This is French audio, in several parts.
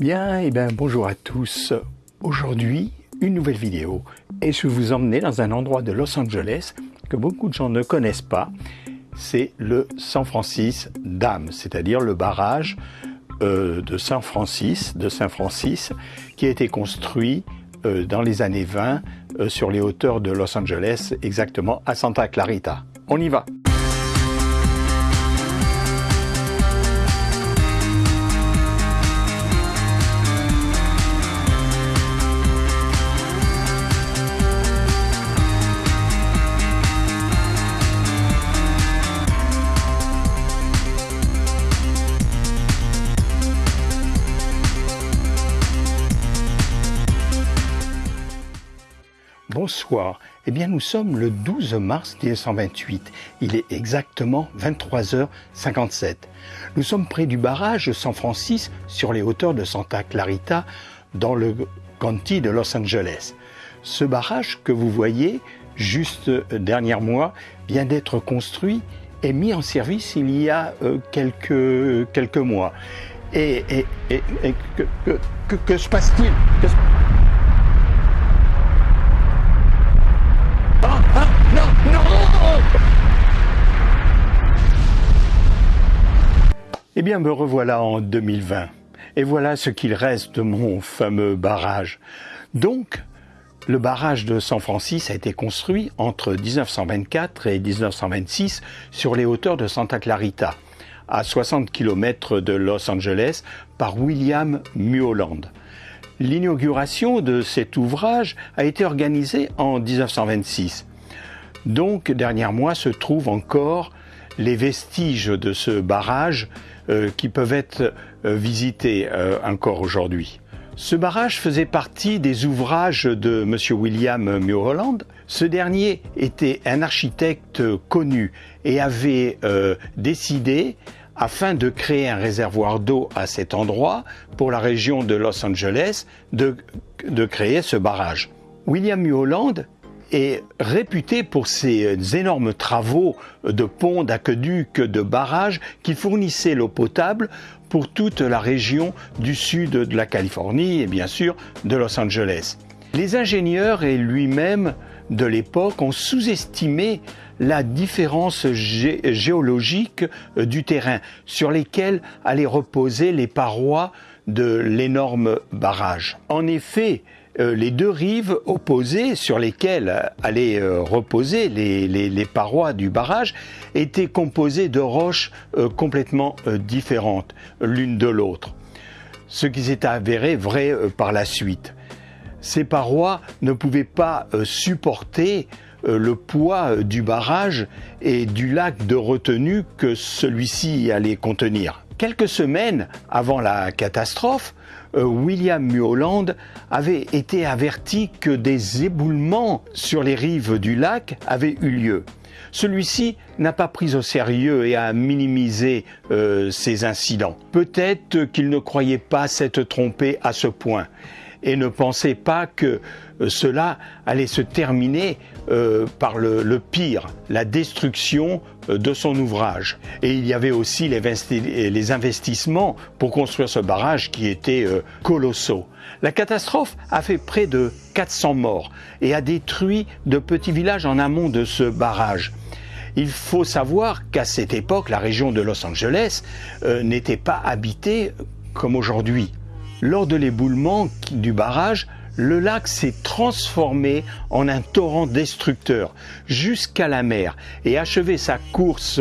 Bien, et eh bien bonjour à tous. Aujourd'hui, une nouvelle vidéo et je vais vous emmener dans un endroit de Los Angeles que beaucoup de gens ne connaissent pas. C'est le San Francis Dam, c'est-à-dire le barrage euh, de San Francis, de Francis, qui a été construit euh, dans les années 20 euh, sur les hauteurs de Los Angeles, exactement à Santa Clarita. On y va Bonsoir. Eh bien, nous sommes le 12 mars 1928. Il est exactement 23h57. Nous sommes près du barrage San Francis sur les hauteurs de Santa Clarita dans le county de Los Angeles. Ce barrage que vous voyez juste derrière moi vient d'être construit et mis en service il y a euh, quelques, quelques mois. Et, que, se passe-t-il? Eh bien, me revoilà en 2020. Et voilà ce qu'il reste de mon fameux barrage. Donc, le barrage de San Francisco a été construit entre 1924 et 1926 sur les hauteurs de Santa Clarita, à 60 km de Los Angeles, par William Muoland. L'inauguration de cet ouvrage a été organisée en 1926. Donc, dernière mois se trouvent encore les vestiges de ce barrage qui peuvent être euh, visités euh, encore aujourd'hui. Ce barrage faisait partie des ouvrages de M. William Mulholland. Ce dernier était un architecte connu et avait décidé, afin de créer un réservoir d'eau à cet endroit, pour la région de Los Angeles, de, de créer ce barrage. William Mulholland est réputé pour ses énormes travaux de ponts, d'aqueducs, de barrages qui fournissaient l'eau potable pour toute la région du sud de la Californie et bien sûr de Los Angeles. Les ingénieurs et lui-même de l'époque ont sous-estimé la différence géologique du terrain sur lesquels allaient reposer les parois de l'énorme barrage. En effet, euh, les deux rives opposées sur lesquelles allaient euh, reposer les, parois du barrage étaient composées de roches euh, complètement différentes l'une de l'autre, ce qui s'est avéré vrai par la suite. Ces parois ne pouvaient pas supporter le poids du barrage et du lac de retenue que celui-ci allait contenir. Quelques semaines avant la catastrophe, euh, William Muholland avait été averti que des éboulements sur les rives du lac avaient eu lieu. Celui-ci n'a pas pris au sérieux et a minimisé euh, ces incidents. Peut-être qu'il ne croyait pas s'être trompé à ce point et ne pensait pas que euh, cela allait se terminer euh, par le, pire, la destruction euh, de son ouvrage. Et il y avait aussi les, investissements pour construire ce barrage qui étaient colossaux. La catastrophe a fait près de 400 morts et a détruit de petits villages en amont de ce barrage. Il faut savoir qu'à cette époque, la région de Los Angeles n'était pas habitée comme aujourd'hui. Lors de l'éboulement du barrage, le lac s'est transformé en un torrent destructeur jusqu'à la mer et achevé sa course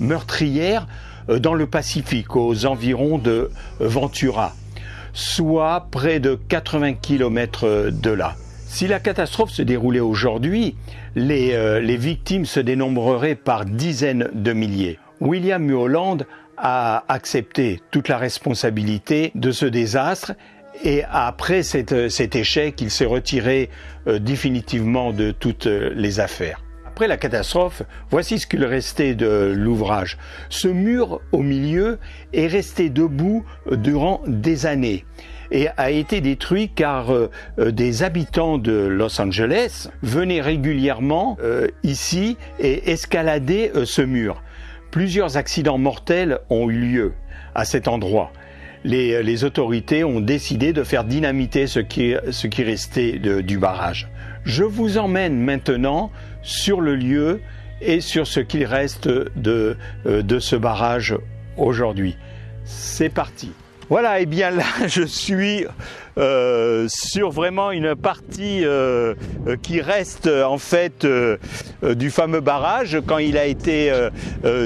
meurtrière euh, dans le Pacifique aux environs de Ventura, soit près de 80 km de là. Si la catastrophe se déroulait aujourd'hui, les, euh, les victimes se dénombreraient par dizaines de milliers. William Mulholland a accepté toute la responsabilité de ce désastre et après cet, échec, il s'est retiré euh, définitivement de toutes euh, les affaires. Après la catastrophe, voici ce qu'il restait de l'ouvrage. Ce mur au milieu est resté debout euh, durant des années et a été détruit car des habitants de Los Angeles venaient régulièrement ici et escalader ce mur. Plusieurs accidents mortels ont eu lieu à cet endroit. les, autorités ont décidé de faire dynamiter ce qui, restait du barrage. Je vous emmène maintenant sur le lieu et sur ce qu'il reste de, euh, de ce barrage aujourd'hui. C'est parti. Voilà, et bien là, je suis euh, sur vraiment une partie euh, qui reste en fait du fameux barrage quand il a été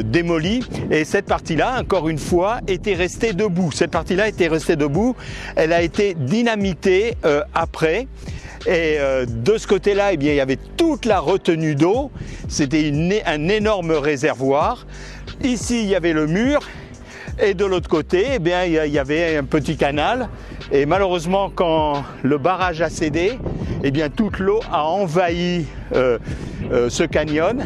démoli. Et cette partie-là, encore une fois, était restée debout. Cette partie-là était restée debout. Elle a été dynamitée après. Et de ce côté-là, eh bien, il y avait toute la retenue d'eau. C'était un énorme réservoir. Ici, il y avait le mur et de l'autre côté, eh il y avait un petit canal. Et malheureusement, quand le barrage a cédé, eh toute l'eau a envahi euh, euh, ce canyon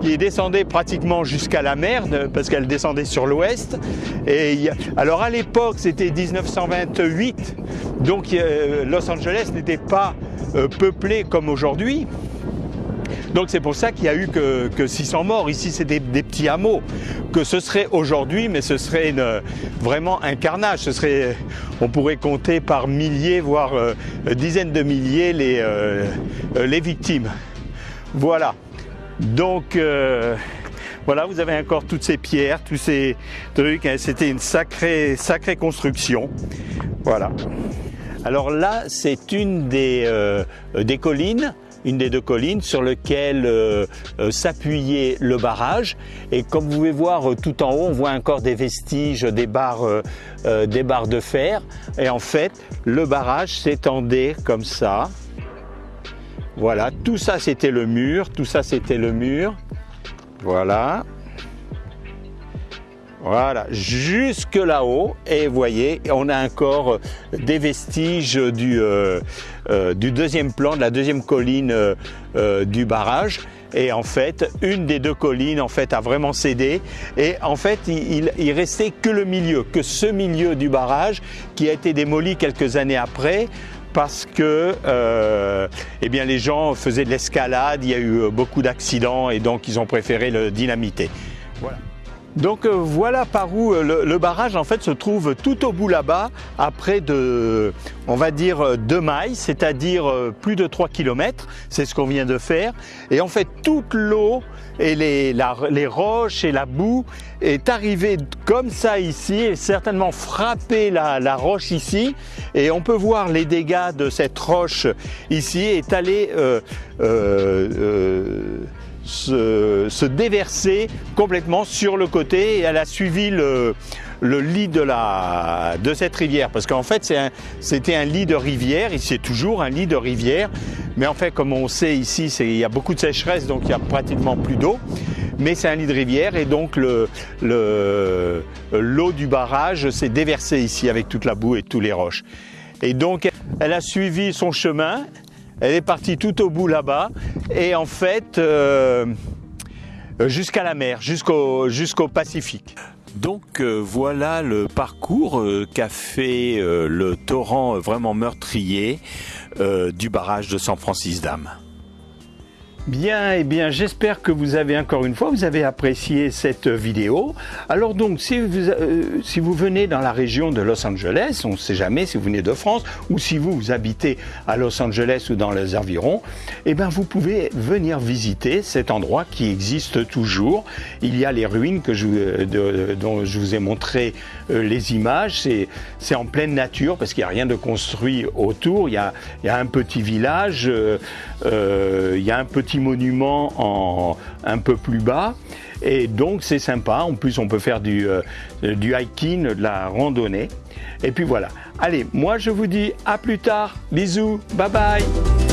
qui descendait pratiquement jusqu'à la mer parce qu'elle descendait sur l'ouest. Alors à l'époque, c'était 1928, donc euh, Los Angeles n'était pas peuplé comme aujourd'hui. Donc c'est pour ça qu'il y a eu que, que 600 morts. Ici, c'est des, petits hameaux. Que ce serait aujourd'hui, mais ce serait vraiment un carnage. Ce serait, on pourrait compter par milliers, voire euh, dizaines de milliers les, euh, euh, les victimes. Voilà. Donc voilà, vous avez encore toutes ces pierres, tous ces trucs. Hein. C'était une sacrée, sacrée construction. Voilà. Alors là, c'est une des, des collines une des deux collines sur lequel euh, euh, s'appuyait le barrage. Et comme vous pouvez voir euh, tout en haut, on voit encore des vestiges des barres, des barres de fer. Et en fait, le barrage s'étendait comme ça. Voilà, tout ça c'était le mur, tout ça c'était le mur. Voilà. Voilà, jusque là-haut. Et vous voyez, on a encore euh, des vestiges du, euh, euh, du deuxième plan, de la deuxième colline du barrage. Et en fait, une des deux collines en fait a vraiment cédé. Et en fait, il, il, restait que le milieu, que ce milieu du barrage qui a été démoli quelques années après parce que eh bien, les gens faisaient de l'escalade, il y a eu beaucoup d'accidents et donc ils ont préféré le dynamiter. Voilà. Donc euh, voilà par où euh, le, barrage en fait se trouve tout au bout là-bas, à près de, on va dire, 2 mailles, c'est-à-dire euh, plus de 3 km, c'est ce qu'on vient de faire. Et en fait toute l'eau et les, les, roches et la boue est arrivée comme ça ici et certainement frappé la, la, roche ici. Et on peut voir les dégâts de cette roche ici est allée euh, euh, se, déverser complètement sur le côté et elle a suivi le, lit de, la, de cette rivière. Parce qu'en fait, c'était un, lit de rivière, c'est toujours un lit de rivière. Mais en fait, comme on sait ici, il y a beaucoup de sécheresse, donc il n'y a pratiquement plus d'eau. Mais c'est un lit de rivière et donc l'eau le, l'eau du barrage s'est déversée ici avec toute la boue et tous les roches. Et donc, elle a suivi son chemin, elle est partie tout au bout là-bas et en fait euh, jusqu'à la mer, jusqu'au Pacifique. Donc euh, voilà le parcours euh, qu'a fait le torrent vraiment meurtrier du barrage de San Francis Dam. Bien, eh bien, j'espère que vous avez encore une fois, vous avez apprécié cette vidéo. Alors donc, si vous, euh, si vous venez dans la région de Los Angeles, on ne sait jamais si vous venez de France ou si vous, vous habitez à Los Angeles ou dans les environs, eh bien, vous pouvez venir visiter cet endroit qui existe toujours. Il y a les ruines que je, de, dont je vous ai montré euh, les images. C'est en pleine nature parce qu'il n'y a rien de construit autour. Il y a, il y a un petit village, euh, il y a un petit monument en, un peu plus bas. Et donc c'est sympa. En plus, on peut faire du, euh, du hiking, de la randonnée. Et puis voilà. Allez, moi je vous dis à plus tard. Bisous. Bye bye.